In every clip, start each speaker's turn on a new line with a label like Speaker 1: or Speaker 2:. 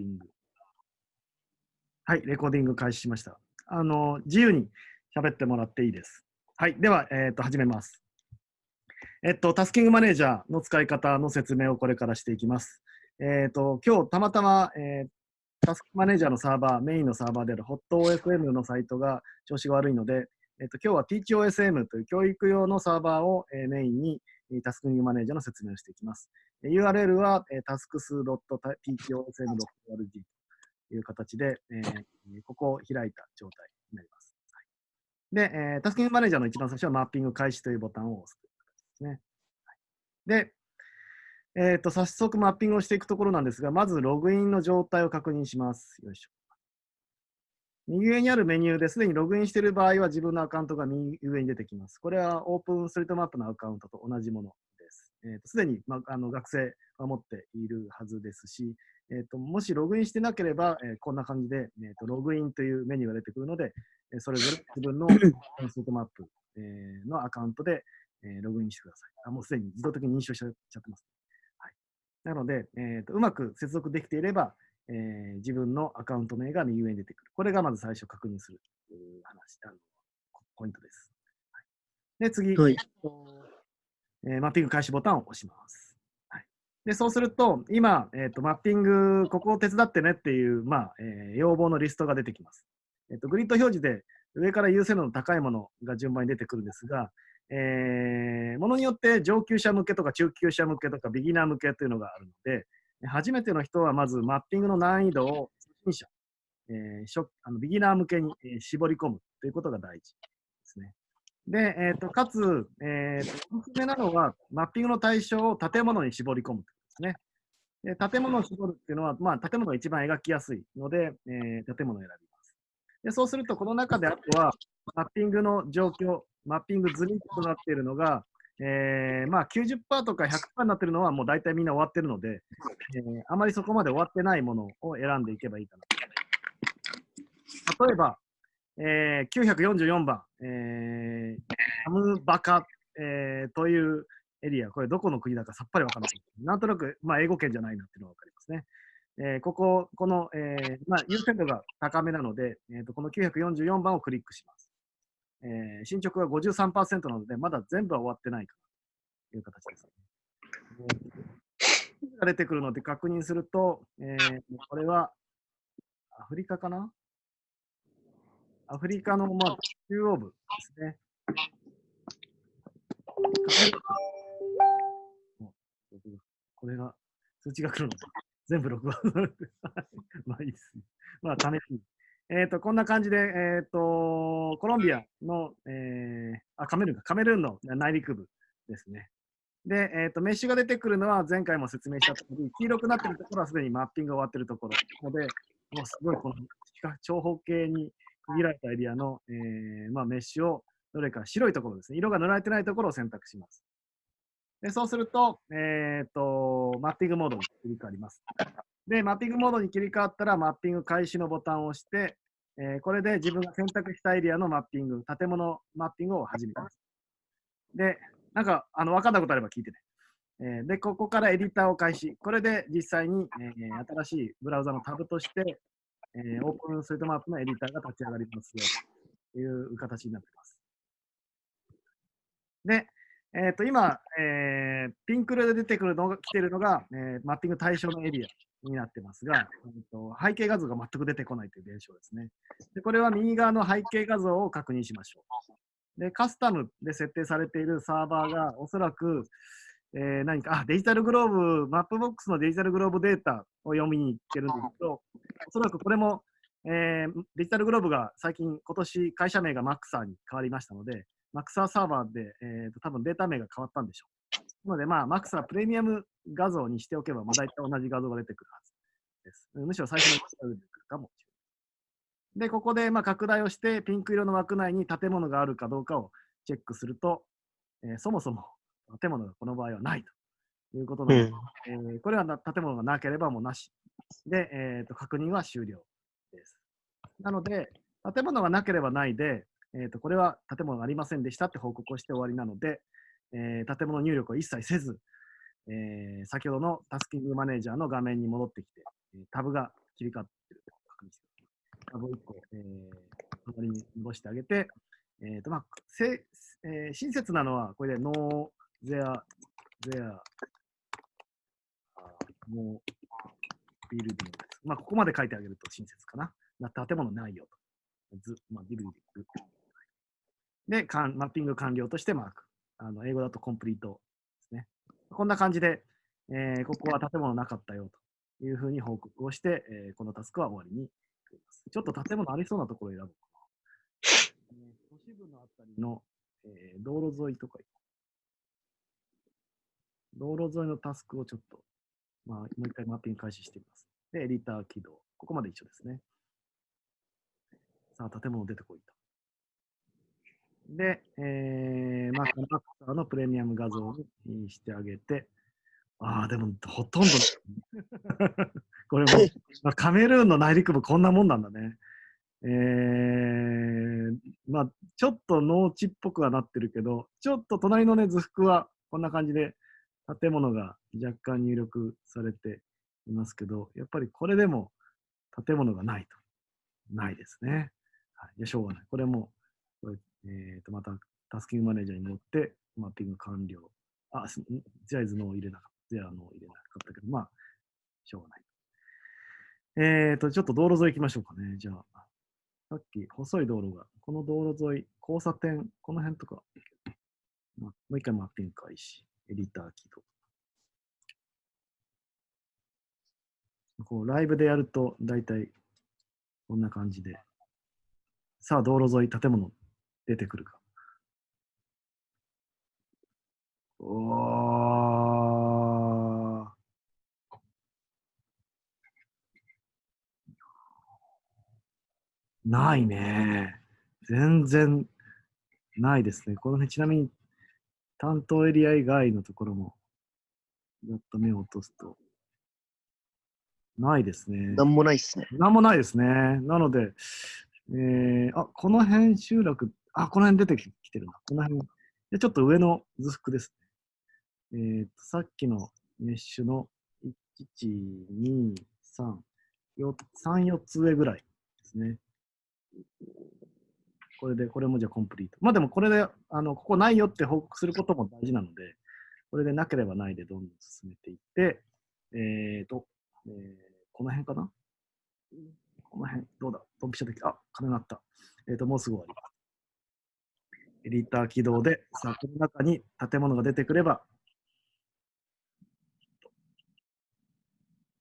Speaker 1: ィング。はい、レコーディング開始しました。あの、自由に喋ってもらっていいです。はい、では、えっ、ー、と、始めます。えっと、タスキングマネージャーの使い方の説明をこれからしていきます。えっと、今日たまたま、えー、タスクマネージャーのサーバー、メインのサーバーである HotOFM のサイトが調子が悪いので、えっと、今日は TeachOSM という教育用のサーバーを、え、メインにタスクングマネージャーの説明をしていきます。URL は、えー、tasks.teachosm.org という形で、え、ここを開いた状態になります。で、えー、タスクングマネージャーの一番最初はマッピング開始というボタンを押すですね。で、えーと、早速マッピングをしていくところなんですが、まずログインの状態を確認します。よいしょ。右上にあるメニューですでにログインしている場合は自分のアカウントが右上に出てきます。これはオープンストリートマップのアカウントと同じものです。す、えー、で、に、まあ、の学生は持っているはずですし、えーと、もしログインしてなければ、えー、こんな感じで、えーと、ログインというメニューが出てくるので、えー、それぞれ自分のストリートマップ、えー、のアカウントで、えー、ログインしてください。あもうすでに自動的に認証しちゃってます。はい、なので、えーと、うまく接続できていれば、えー、自分のアカウント名が右上に出てくる。これがまず最初確認する話、あのポイントです。はい、で、次、はい、えー、マッピング開始ボタンを押します。はい、でそうすると、今、えーと、マッピング、ここを手伝ってねっていう、まあえー、要望のリストが出てきます。えーと、グリッド表示で上から優先度の高いものが順番に出てくるんですが、えー、ものによって上級者向けとか中級者向けとかビギナー向けというのがあるので、初めての人はまずマッピングの難易度を初心者、えー、あのビギナー向けに、絞り込むということが大事ですね。で、えーと、かつ、えーと、おすすめなのは、マッピングの対象を建物に絞り込むということですね。で建物を絞るっていうのは、まあ、建物が一番描きやすいので、えー、建物を選びます。でそうすると、この中であとは、マッピングの状況、マッピング済みとなっているのが、えー、まあ90%とか100%になってるのはもう大体みんな終わってるので、えー、あまりそこまで終わってないものを選んでいけばいいかな。例えば、えー、944番、えー、ハムバカ、えー、というエリア、これどこの国だかさっぱりわからない。なんとなく、まあ、英語圏じゃないなっていうのがわかりますね。えー、ここ、この、えーまあ、優先度が高めなので、えーと、この944番をクリックします。えー、進捗が53%なので、まだ全部は終わってないかという形です、出てくるので確認すると、えー、これはアフリカかな？アフリカの、まあ、中央部ですね。これが、通知が来るので、全部録画。まあいいですね。まあ、試しに。えっ、ー、と、こんな感じで、えっ、ー、と、コロンビアの、えー、あ、カメルーンか、カメルーンの内陸部ですね。で、えっ、ー、と、メッシュが出てくるのは前回も説明したとおり、黄色くなってるところはすでにマッピングが終わってるところので、もうすごいこの長方形に区切られたエリアの、えーまあ、メッシュをどれか白いところですね、色が塗られてないところを選択します。でそうすると,、えーと、マッピングモードに切り替わります。で、マッピングモードに切り替わったら、マッピング開始のボタンを押して、えー、これで自分が選択したエリアのマッピング、建物マッピングを始めます。で、なんか、あの分かんないことあれば聞いてね。えー、で、ここからエディターを開始。これで実際に、えー、新しいブラウザのタブとして、えー、オープンストリートマップのエディターが立ち上がりますよという形になっています。で、えー、と今、えー、ピンク色で出てくるのが来ているのが、えー、マッピング対象のエリアになってますが、えーと、背景画像が全く出てこないという現象ですね。でこれは右側の背景画像を確認しましょう。で、カスタムで設定されているサーバーがおそらく、えー、何か、あ、デジタルグローブ、マップボックスのデジタルグローブデータを読みに行ってるんですけど、おそらくこれも、えー、デジタルグローブが最近、今年会社名がマックサーに変わりましたので、マックサーサーバーで、えーと、多分データ名が変わったんでしょう。なので、まあ、マックサープレミアム画像にしておけば、まあ、大体同じ画像が出てくるはずです。むしろ最初の画像が出てくるかもしれない。で、ここでまあ拡大をして、ピンク色の枠内に建物があるかどうかをチェックすると、えー、そもそも建物がこの場合はないということなので、うん、えー、これは建物がなければもうなし。で、えーと、確認は終了です。なので、建物がなければないで、えーと、これは建物がありませんでしたって報告をして終わりなので、えー、建物入力を一切せず、えー、先ほどのタスキングマネージャーの画面に戻ってきて、タブが切り替わっている確認してタブを1個、えー、隣に戻してあげて、えっ、と、まあ、せえー、親切なのは、これで、ノー、ゼア、ゼア、もう、ビルディングです。まあ、ここまで書いてあげると親切かな。建物ないよと。ずまあ、ビルディング。で、マッピング完了としてマーク。あの英語だとコンプリートですね。こんな感じで、えー、ここは建物なかったよというふうに報告をして、えー、このタスクは終わりにちょっと建物ありそうなところを選ぶかな。都市部のあたりの、えー、道路沿いとか、道路沿いのタスクをちょっとまあ、もう一回マッピング開始してみます。で、エディター起動。ここまで一緒ですね。さあ、建物出てこいと。で、えー、まあ、コンパクターのプレミアム画像にしてあげて、ああ、でもほとんど、これも、まあ、カメルーンの内陸部こんなもんなんだね。えー、まあ、ちょっと農地っぽくはなってるけど、ちょっと隣のね、図幅はこんな感じで、建物が若干入力されていますけど、やっぱりこれでも建物がないと。ないですね。はい、じゃしょうがない。これも、これえー、とまたタスキングマネージャーに乗って、マッピング完了。あ、ジャイズの入れなかった。ゼアの入れなかったけど、まあ、しょうがない。えっ、ー、と、ちょっと道路沿い行きましょうかね。じゃあ、さっき細い道路が、この道路沿い、交差点、この辺とか、まあ、もう一回マッピング開始。エディター起動。こうライブでやると大体こんな感じで。さあ、道路沿い、建物出てくるか。おないね。全然ないですね。この辺、ちなみに担当エリア以外のところも、やっと目を落とすと、ないですね。
Speaker 2: なんもないですね。
Speaker 1: なんもないですね。なので、えー、あ、この辺集落、あ、この辺出てきてるな。この辺。でちょっと上の図幅ですね。えー、とさっきのメッシュの1、2、3、4、3、4つ上ぐらいですね。これで、これもじゃあコンプリート。まあでもこれで、あの、ここないよって報告することも大事なので、これでなければないでどんどん進めていって、えっ、ー、と、えー、この辺かな？この辺、どうだ？ドンピシャできあ、金鳴った。えっ、ー、と、もうすぐ終わりますます。エディター起動で、さあ、この中に建物が出てくれば、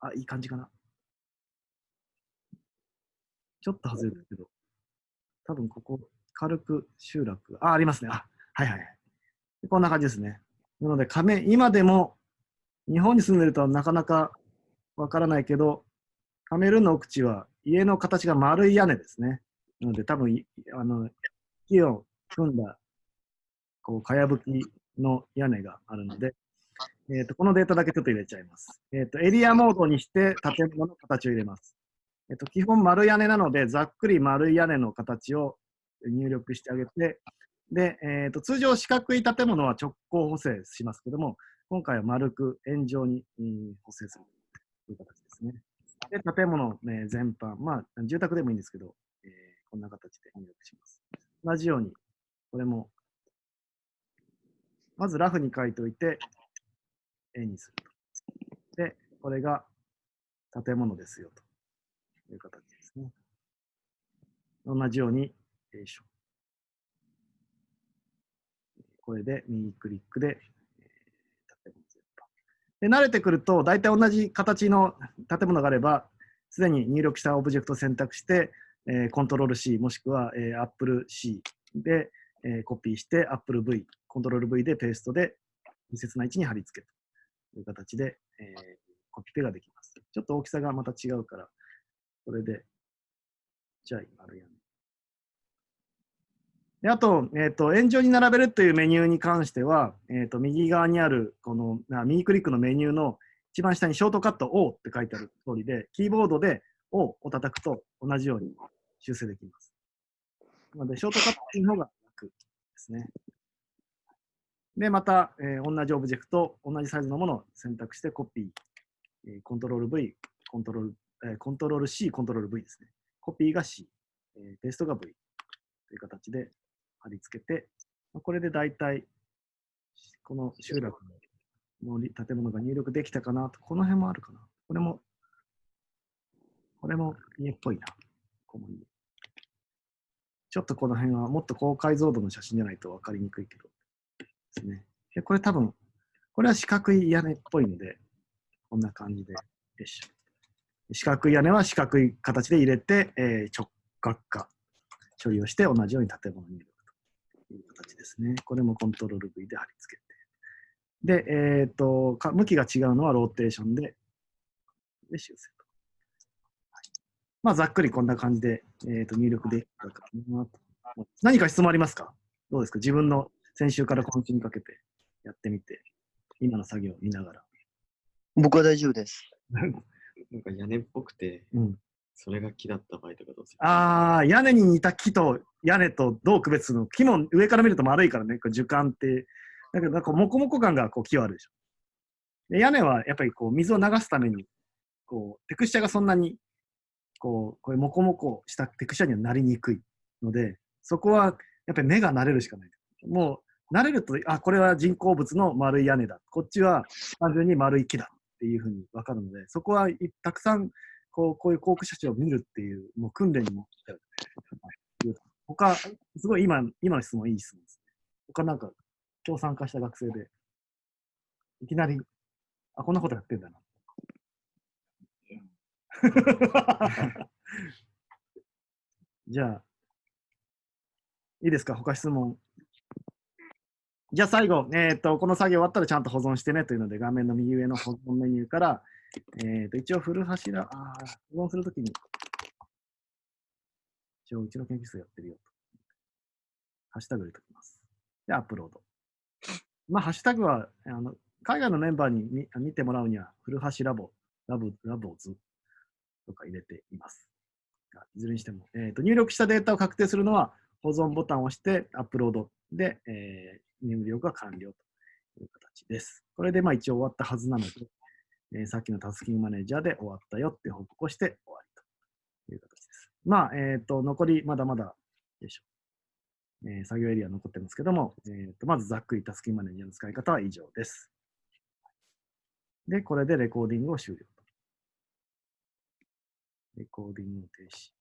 Speaker 1: あ、いい感じかな。ちょっと外れるけど。多分ここ、軽く集落、あ、ありますね。あ、はいはい。こんな感じですね。なので、亀、今でも、日本に住んでるとなかなかわからないけど、カメルーンの奥地は家の形が丸い屋根ですね。なので、多分、あの、木を組んだ、こう、かやぶきの屋根があるので、えーと、このデータだけちょっと入れちゃいます。えーと、エリアモードにして建物の形を入れます。えっと、基本丸屋根なので、ざっくり丸い屋根の形を入力してあげて、で、えっと、通常四角い建物は直行補正しますけども、今回は丸く円状に、補正するという形ですね。で、建物、ね、全般、まあ、住宅でもいいんですけど、えー、こんな形で入力します。同じように、これも、まずラフに書いておいて、絵にすると。で、これが建物ですよと。いう形ですね。同じように、よいしょ。これで右クリックで、建物全般。で、慣れてくると、大体同じ形の建物があれば、すでに入力したオブジェクトを選択して、えー、コントロール C もしくは、えー、Apple C で、えー、コピーして Apple V、コントロール V でペーストで適切な位置に貼り付けという形で、えー、コピペができます。ちょっと大きさがまた違うから、これで、じゃあ今るやん。であと、えっ、ー、と、円状に並べるというメニューに関しては、えっ、ー、と、右側にある、この、右クリックのメニューの一番下にショートカット O って書いてある通りで、キーボードで O を叩くと同じように修正できます。なので、ショートカットの方がですね。で、また、えー、同じオブジェクト、同じサイズのものを選択してコピー、え、コントロール V、コントロールえーコントロール C、コントロール V ですね。コピーが C、えーペーストが V という形で貼り付けて、これで大体、この集落の建物が入力できたかなと、この辺もあるかな。これも、これも家っぽいな。この家ちょっとこの辺はもっと高解像度の写真じゃないと分かりにくいけどですね。でこれ多分、これは四角い屋根っぽいので、こんな感じで、よいしょ。四角い屋根は四角い形で入れて、えー直角化処理をして同じように建物に入力という形ですね。これもコントロール V で貼り付けて。で、えっ、とか、向きが違うのはローテーションで、で修正。まあ、ざっくりこんな感じで、えー、と入力できたかなと。何か質問ありますか？どうですか？自分の先週から今週にかけてやってみて、今の作業を見ながら。
Speaker 2: 僕は大丈夫です。
Speaker 3: なんか屋根っぽくて、
Speaker 1: うん、
Speaker 3: それが木だった場合とかどうする？
Speaker 1: ああ、屋根に似た木と屋根とどう区別するの？木も上から見ると丸いからね、こう樹幹って。だけど、なんかモコモコ感がこう木はあるでしょ。で屋根はやっぱりこう水を流すために、こうテクスチャがそんなにこうこういうモコモコしたテクスチャにはなりにくいので、そこはやっぱり目が慣れるしかない。もう慣れると、あ、これは人工物の丸い屋根だ。こっちは単純に丸い木だっていうふうに分かるので、そこはたくさんこうこういう航空写真を見るっていうもう訓練にも他、すごい今今の質問いい質問ですね。他なんか今日参加した学生で、いきなり、あ、こんなことやってんだな。じゃあ、いいですか？他質問。じゃあ最後、えー、とこの作業終わったらちゃんと保存してねというので、画面の右上の保存メニューから、えー、と一応、古柱、あー保存するときに、一応、うちの研究室やってるよと。ハッシュタグ入れときます。で、アップロード。まあ、ハッシュタグは、あの海外のメンバーに見見てもらうには、古橋ラボ、ラボ、ラボズとか入れています。いずれにしても、えーと、入力したデータを確定するのは、保存ボタンを押してアップロードで、えー、入力が完了という形です。これでまあ一応終わったはずなので、えーさっきのタスキングマネージャーで終わったよって報告をして終わりという形です。まあ、えっ、と、残りまだまだ、よいしょ。えー作業エリア残ってますけども、えーとまずざっくりタスキングマネージャーの使い方は以上です。で、これでレコーディングを終了。レコーディング停止。